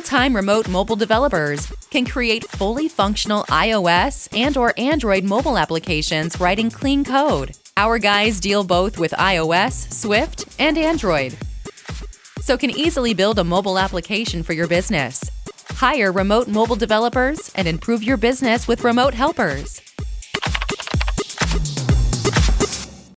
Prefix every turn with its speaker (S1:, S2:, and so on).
S1: full-time remote mobile developers can create fully functional iOS and or Android mobile applications writing clean code. Our guys deal both with iOS, Swift, and Android. So can easily build a mobile application for your business. Hire remote mobile developers and improve your business with remote helpers.